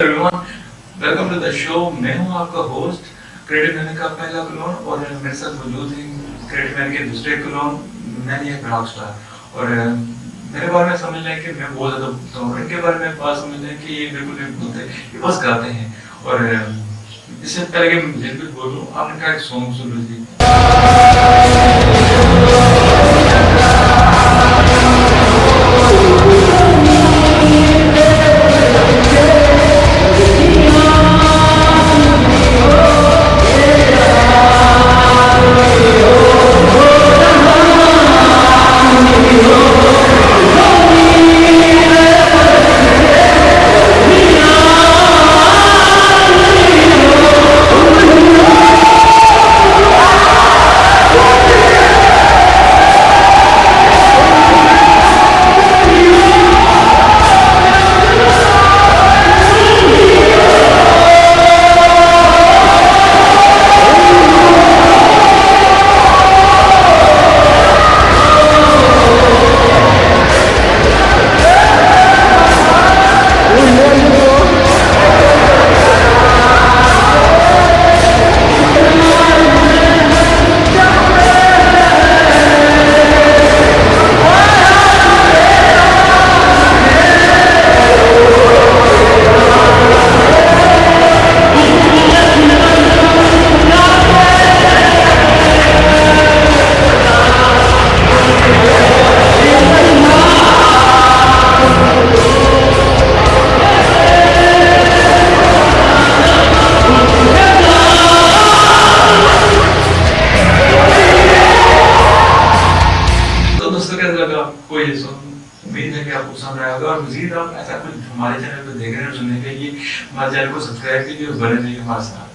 Welcome to the show मैं हूँ आपका होस्ट क्रेडिट मैन का पहला क्लोन और मेरे साथ मौजूद हैं क्रेडिट मैन के दूसरे क्लोन मैंने एक रॉक स्टार और मेरे बारे में समझ लें कि मैं बहुत ज़्यादा बोलता हूँ। इनके बारे में बात समझ लें कि ये बिल्कुल नहीं बोलते, ये बस गाते हैं। और इससे पहले कि मैं कुछ बोलूँ, आपने क्या सॉन्ग सुन लीजिए आपको ये उम्मीद है कि आपको और मजीद आप ऐसा कुछ हमारे चैनल पर देख रहे हैं सुनने के लिए, हमारे चैनल को सब्सक्राइब कीजिए और बने रहिए हमारे साथ।